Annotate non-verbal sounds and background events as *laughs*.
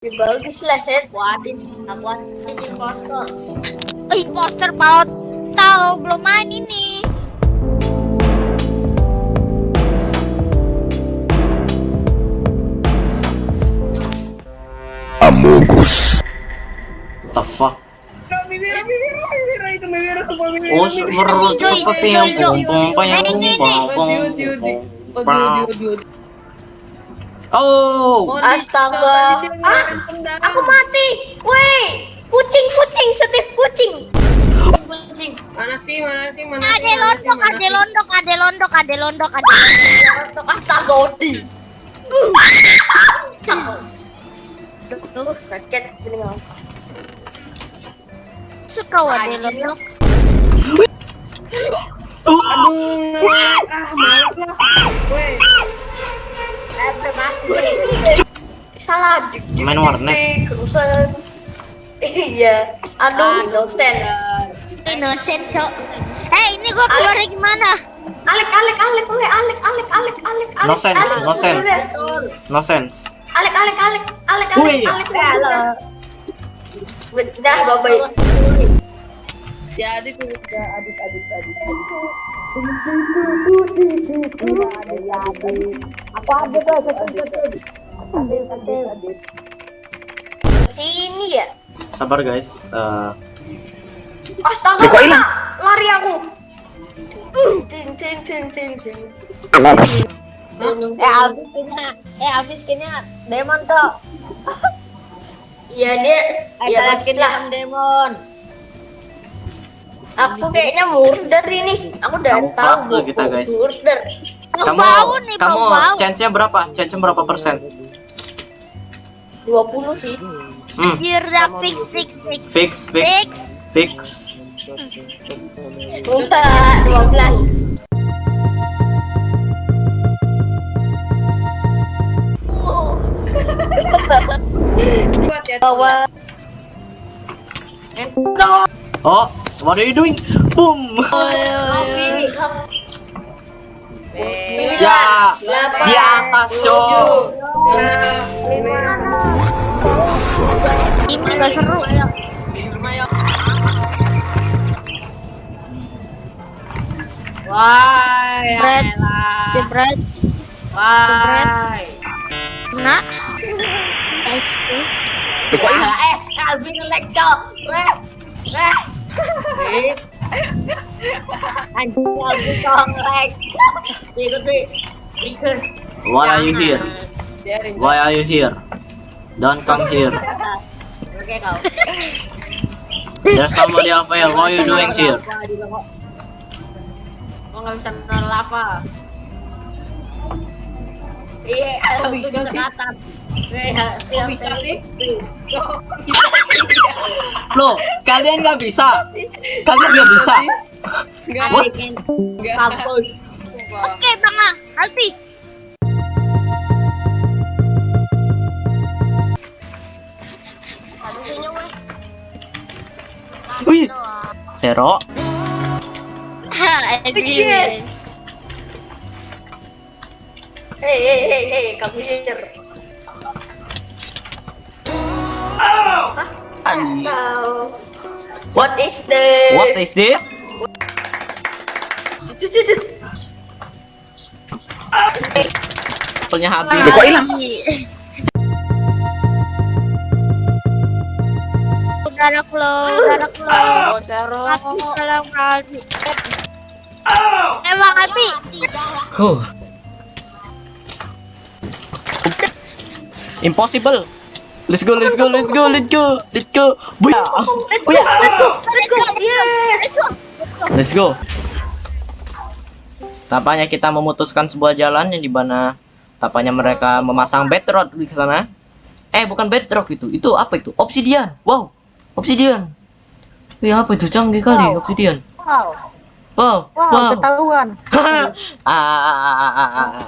Ya, bagus lah. Waduh, aku ada impostor. Oh, imposter mau tahu belum main ini. Amogus. The fuck? Oh, hijau, papi yang hijau. pom pom pom yang Ini, ini, pom Oh, Astaga. Ah. Aku mati. Woi, kucing, kucing, Steve kucing. Kucing. Mana sih, mana sih, mana sih, Ade mana sih, londok, sih? londok, ade londok, ade londok, ade londok. Astaga, Odi. Tuh, sakit. Nggak? Suka ade londok. Aduh, ah, males lah. Woi. Salah, Main warnet. dik, Kerusuhan. Iya. Aduh, innocent. Innocent, cok. Eh, ini gua keluarnya gimana? Alek, Alek, Alek, Alek, Alek, Alek, Alek, Alek. No sense, Alek, no sense. no sense. Alek, Alek, Alek, Alek, Woi. Alek, Alek, udah. Udah, bye-bye. jadi tuh udah adit, adit, adit. Sini ya. Sabar guys. Eh, Astaga, kena. lari aku. Ting ting ting ting ting. Eh Alvis skinnya, eh Alvis skinnya Demon tuh. Iya dia, ya bagus skinnya lah. Demon. Aku kayaknya murder ini. Aku udah Kamuflase tahu. kita, guys. Murder. kamu Bau nih, kamu bau chance-nya berapa? Chance-nya berapa persen? 20 sih. Hmm, Jirda fix, fix, fix, fix fix fix. fix. Enggak, *laughs* 12. Buat ya. Bawa. Oh, what are you doing? Boom. Ya, di atas, cok. Ini gak seru. Wah, Bread. Jebret, Wah. SP. Wah, eh, Alvin nge-lag cok. Weh. Weh. Anjing nge-lag. Ikut sih. Ikut. Why are you here? Why are you here? Don't come here. Oke kau. There's somebody up here. What are you doing here? Kok nggak bisa lava? Iya, Kok aku bisa bisa sih? Kok *laughs* sih? Loh, kalian nggak bisa? Kalian nggak bisa? What? Oke, Bang. Alfi. Wih, Zero. Ha, Yes. Hey, hey, hey, hey, come here. Atau What is this? What is this? Apelnya habis. Kok hilang? Darah flow, darah flow. Oh, Alfi. Eh, Bang Alfi. Huh. Impossible. Let's go, let's go, let's go, let's go, let's go. Buya. Buya. Let's go, let's go. Yes. Let's go. Let's go. Tampaknya kita memutuskan sebuah jalan yang di mana tampaknya mereka memasang bedrock di sana. Eh, bukan bedrock itu. Itu apa itu? Obsidian. Wow. Obsidian. Wih, apa itu? Canggih kali obsidian. Wow. Wow. Wow, Wow. ketahuan. *laughs* ah, ah, ah, ah, ah, ah.